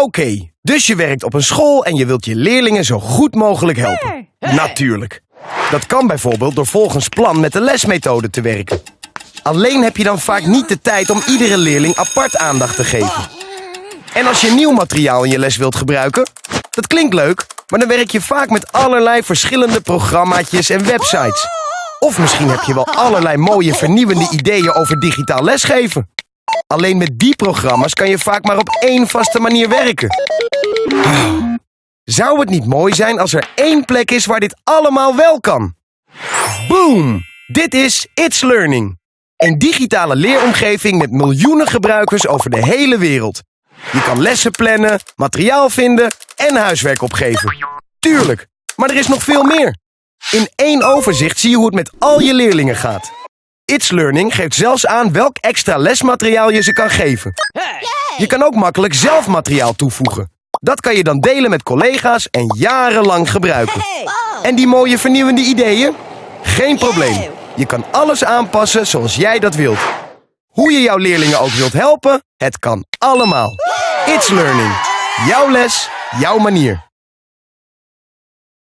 Oké, dus je werkt op een school en je wilt je leerlingen zo goed mogelijk helpen. Natuurlijk. Dat kan bijvoorbeeld door volgens plan met de lesmethode te werken. Alleen heb je dan vaak niet de tijd om iedere leerling apart aandacht te geven. En als je nieuw materiaal in je les wilt gebruiken, dat klinkt leuk, maar dan werk je vaak met allerlei verschillende programmaatjes en websites. Of misschien heb je wel allerlei mooie vernieuwende ideeën over digitaal lesgeven. Alleen met die programma's kan je vaak maar op één vaste manier werken. Zou het niet mooi zijn als er één plek is waar dit allemaal wel kan? Boom! Dit is It's Learning. Een digitale leeromgeving met miljoenen gebruikers over de hele wereld. Je kan lessen plannen, materiaal vinden en huiswerk opgeven. Tuurlijk, maar er is nog veel meer. In één overzicht zie je hoe het met al je leerlingen gaat. It's Learning geeft zelfs aan welk extra lesmateriaal je ze kan geven. Je kan ook makkelijk zelf materiaal toevoegen. Dat kan je dan delen met collega's en jarenlang gebruiken. En die mooie vernieuwende ideeën? Geen probleem. Je kan alles aanpassen zoals jij dat wilt. Hoe je jouw leerlingen ook wilt helpen, het kan allemaal. It's Learning. Jouw les, jouw manier.